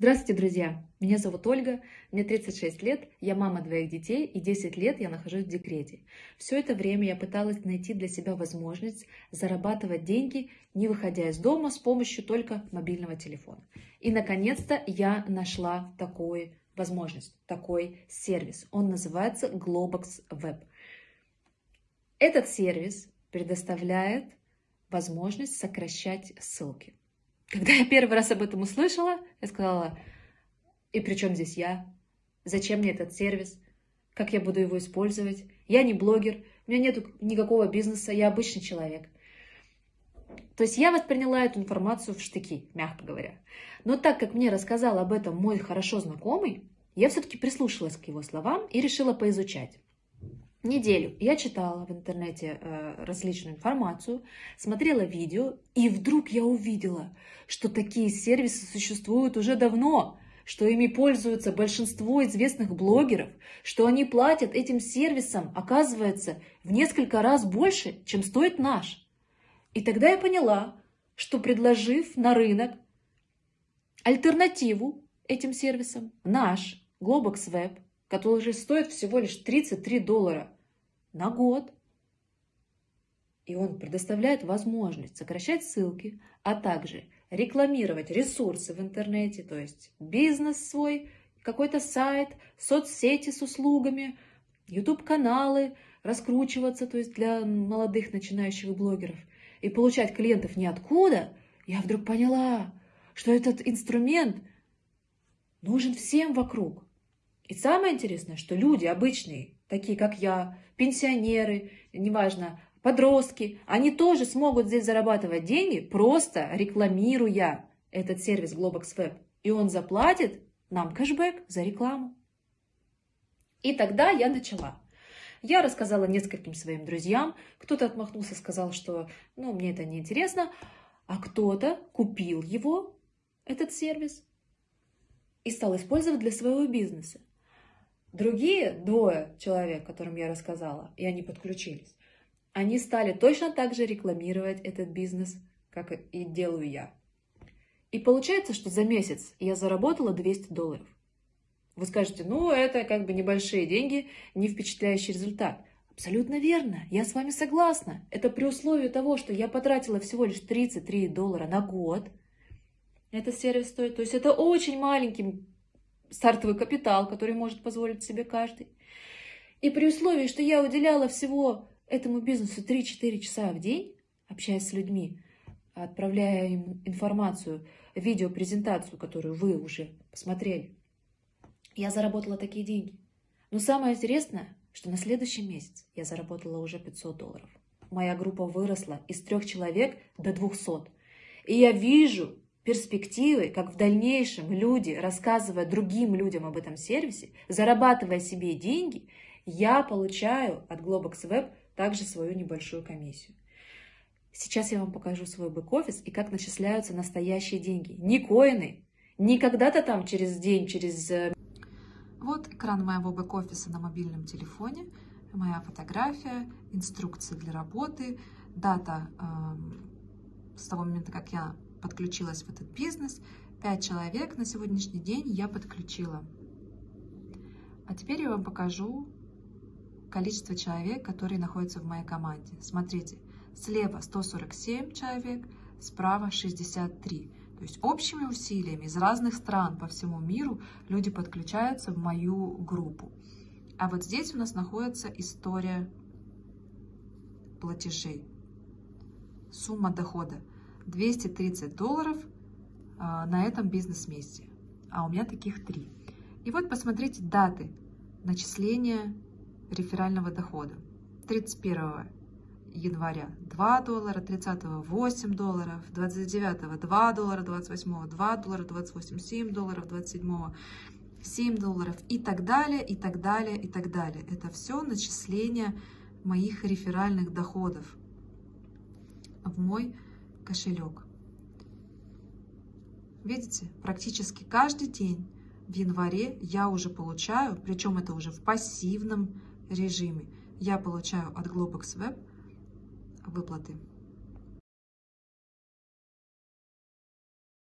Здравствуйте, друзья! Меня зовут Ольга, мне 36 лет, я мама двоих детей и 10 лет я нахожусь в декрете. Все это время я пыталась найти для себя возможность зарабатывать деньги, не выходя из дома с помощью только мобильного телефона. И наконец-то я нашла такую возможность, такой сервис. Он называется Globox Web. Этот сервис предоставляет возможность сокращать ссылки. Когда я первый раз об этом услышала, я сказала, и при чем здесь я? Зачем мне этот сервис? Как я буду его использовать? Я не блогер, у меня нет никакого бизнеса, я обычный человек. То есть я восприняла эту информацию в штыки, мягко говоря. Но так как мне рассказал об этом мой хорошо знакомый, я все-таки прислушалась к его словам и решила поизучать неделю я читала в интернете э, различную информацию, смотрела видео, и вдруг я увидела, что такие сервисы существуют уже давно, что ими пользуются большинство известных блогеров, что они платят этим сервисам, оказывается, в несколько раз больше, чем стоит наш. И тогда я поняла, что предложив на рынок альтернативу этим сервисам, наш Globox Web – который стоит всего лишь 33 доллара на год. И он предоставляет возможность сокращать ссылки, а также рекламировать ресурсы в интернете, то есть бизнес свой, какой-то сайт, соцсети с услугами, YouTube-каналы, раскручиваться, то есть для молодых начинающих блогеров, и получать клиентов ниоткуда, я вдруг поняла, что этот инструмент нужен всем вокруг. И самое интересное, что люди обычные, такие как я, пенсионеры, неважно, подростки, они тоже смогут здесь зарабатывать деньги, просто рекламируя этот сервис Globox Web. И он заплатит нам кэшбэк за рекламу. И тогда я начала. Я рассказала нескольким своим друзьям. Кто-то отмахнулся, сказал, что ну, мне это не интересно. А кто-то купил его, этот сервис, и стал использовать для своего бизнеса. Другие двое человек, которым я рассказала, и они подключились, они стали точно так же рекламировать этот бизнес, как и делаю я. И получается, что за месяц я заработала 200 долларов. Вы скажете, ну это как бы небольшие деньги, не впечатляющий результат. Абсолютно верно, я с вами согласна. Это при условии того, что я потратила всего лишь 33 доллара на год. Этот сервис стоит. То есть это очень маленький стартовый капитал, который может позволить себе каждый. И при условии, что я уделяла всего этому бизнесу 3-4 часа в день, общаясь с людьми, отправляя им информацию, видеопрезентацию, которую вы уже посмотрели, я заработала такие деньги. Но самое интересное, что на следующий месяц я заработала уже 500 долларов. Моя группа выросла из трех человек до 200. И я вижу, перспективы, как в дальнейшем люди, рассказывая другим людям об этом сервисе, зарабатывая себе деньги, я получаю от Globox Web также свою небольшую комиссию. Сейчас я вам покажу свой бэк-офис и как начисляются настоящие деньги. Не коины, не когда-то там через день, через... Э, вот экран моего бэк-офиса на мобильном телефоне, моя фотография, инструкции для работы, дата э, с того момента, как я подключилась в этот бизнес. Пять человек на сегодняшний день я подключила. А теперь я вам покажу количество человек, которые находятся в моей команде. Смотрите, слева 147 человек, справа 63. То есть общими усилиями из разных стран по всему миру люди подключаются в мою группу. А вот здесь у нас находится история платежей. Сумма дохода 230 долларов а, на этом бизнес-месте. А у меня таких три. И вот посмотрите даты начисления реферального дохода. 31 января 2 доллара, 30 8 долларов, 29 2 доллара, 28 2 доллара, 28 7 долларов, 27 7 долларов и так далее, и так далее, и так далее. Это все начисление моих реферальных доходов в мой кошелек. Видите, практически каждый день в январе я уже получаю, причем это уже в пассивном режиме, я получаю от Globox Web выплаты.